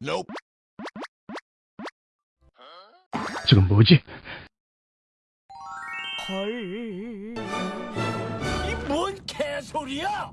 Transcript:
nope. 지금 뭐지? 헐. 이 뭔 개소리야?